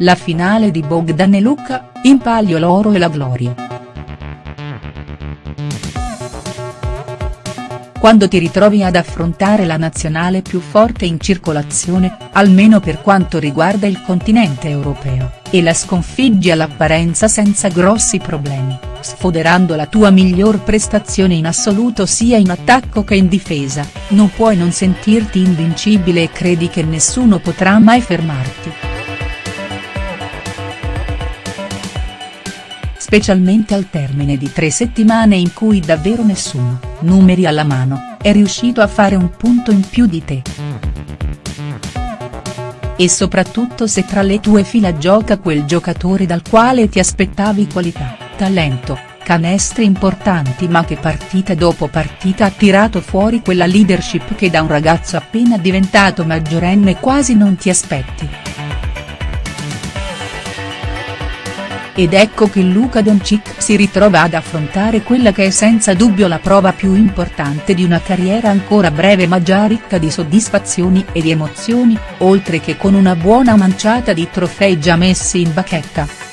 La finale di Bogdan e Luca, in palio l'oro e la gloria. Quando ti ritrovi ad affrontare la nazionale più forte in circolazione, almeno per quanto riguarda il continente europeo, e la sconfiggi all'apparenza senza grossi problemi, sfoderando la tua miglior prestazione in assoluto sia in attacco che in difesa, non puoi non sentirti invincibile e credi che nessuno potrà mai fermarti. Specialmente al termine di tre settimane in cui davvero nessuno, numeri alla mano, è riuscito a fare un punto in più di te. E soprattutto se tra le tue fila gioca quel giocatore dal quale ti aspettavi qualità, talento, canestri importanti ma che partita dopo partita ha tirato fuori quella leadership che da un ragazzo appena diventato maggiorenne quasi non ti aspetti. Ed ecco che Luka Doncic si ritrova ad affrontare quella che è senza dubbio la prova più importante di una carriera ancora breve ma già ricca di soddisfazioni e di emozioni, oltre che con una buona manciata di trofei già messi in bacchetta.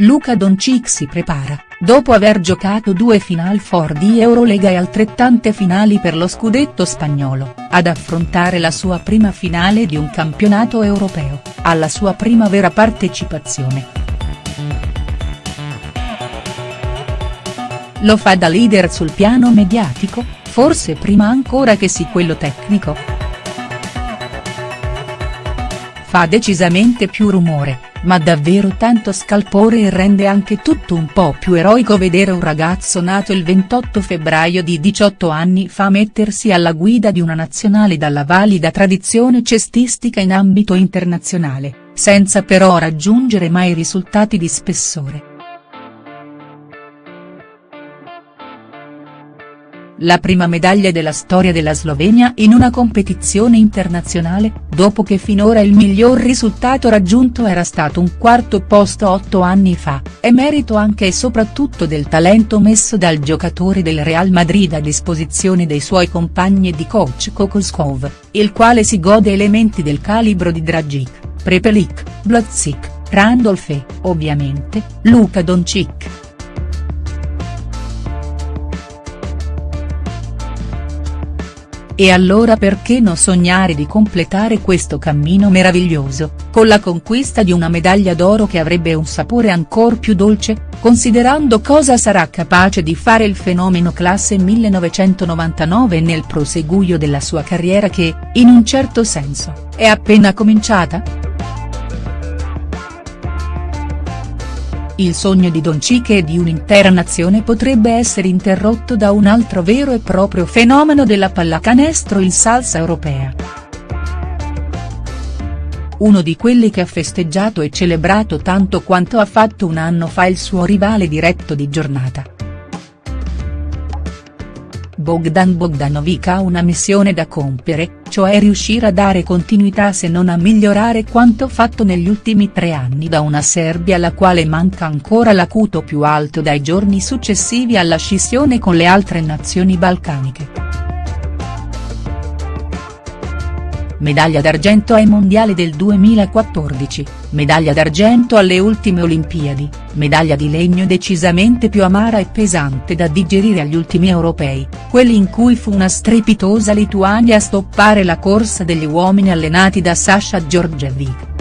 Luka Doncic si prepara, dopo aver giocato due Final Four di Eurolega e altrettante finali per lo scudetto spagnolo, ad affrontare la sua prima finale di un campionato europeo, alla sua prima vera partecipazione. Lo fa da leader sul piano mediatico, forse prima ancora che sì quello tecnico. Fa decisamente più rumore, ma davvero tanto scalpore e rende anche tutto un po' più eroico vedere un ragazzo nato il 28 febbraio di 18 anni fa mettersi alla guida di una nazionale dalla valida tradizione cestistica in ambito internazionale, senza però raggiungere mai risultati di spessore. La prima medaglia della storia della Slovenia in una competizione internazionale, dopo che finora il miglior risultato raggiunto era stato un quarto posto otto anni fa, è merito anche e soprattutto del talento messo dal giocatore del Real Madrid a disposizione dei suoi compagni di coach Kokoskov, il quale si gode elementi del calibro di Dragic, Prepelic, Blazzik, Randolph e, ovviamente, Luka Doncic. E allora perché non sognare di completare questo cammino meraviglioso, con la conquista di una medaglia d'oro che avrebbe un sapore ancor più dolce, considerando cosa sarà capace di fare il fenomeno classe 1999 nel proseguio della sua carriera che, in un certo senso, è appena cominciata?. Il sogno di Doncic e di un'intera nazione potrebbe essere interrotto da un altro vero e proprio fenomeno della pallacanestro il salsa europea. Uno di quelli che ha festeggiato e celebrato tanto quanto ha fatto un anno fa il suo rivale diretto di giornata. Bogdan Bogdanovic ha una missione da compiere, cioè riuscire a dare continuità se non a migliorare quanto fatto negli ultimi tre anni da una Serbia alla quale manca ancora l'acuto più alto dai giorni successivi alla scissione con le altre nazioni balcaniche. Medaglia d'argento ai mondiali del 2014, medaglia d'argento alle ultime Olimpiadi, medaglia di legno decisamente più amara e pesante da digerire agli ultimi europei, quelli in cui fu una strepitosa Lituania a stoppare la corsa degli uomini allenati da Sasha Georgievic.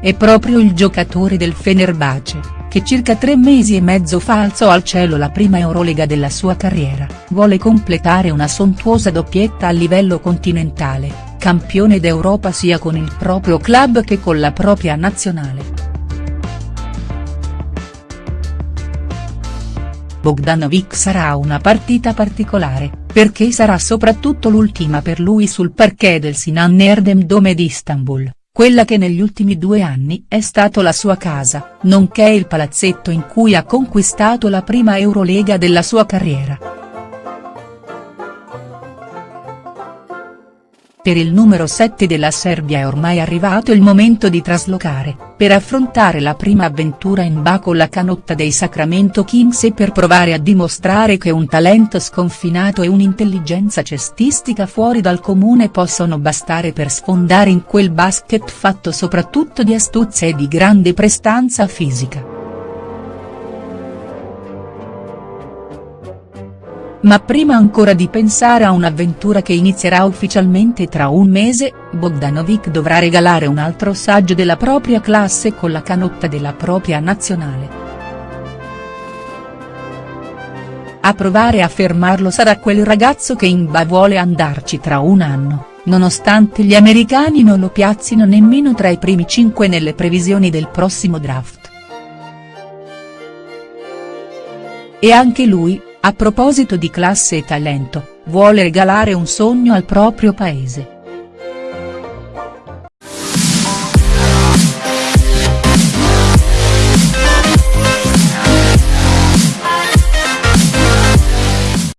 È proprio il giocatore del Fenerbahce che circa tre mesi e mezzo fa alzò al cielo la prima Eurolega della sua carriera, vuole completare una sontuosa doppietta a livello continentale, campione d'Europa sia con il proprio club che con la propria nazionale. Bogdanovic sarà una partita particolare, perché sarà soprattutto l'ultima per lui sul parquet del Sinan Erdem Dome di Istanbul quella che negli ultimi due anni è stato la sua casa, nonché il palazzetto in cui ha conquistato la prima Eurolega della sua carriera. Per il numero 7 della Serbia è ormai arrivato il momento di traslocare, per affrontare la prima avventura in ba con la canotta dei Sacramento Kings e per provare a dimostrare che un talento sconfinato e un'intelligenza cestistica fuori dal comune possono bastare per sfondare in quel basket fatto soprattutto di astuzia e di grande prestanza fisica. Ma prima ancora di pensare a un'avventura che inizierà ufficialmente tra un mese, Bogdanovic dovrà regalare un altro saggio della propria classe con la canotta della propria nazionale. A provare a fermarlo sarà quel ragazzo che in ba vuole andarci tra un anno, nonostante gli americani non lo piazzino nemmeno tra i primi cinque nelle previsioni del prossimo draft. E anche lui, a proposito di classe e talento, vuole regalare un sogno al proprio paese.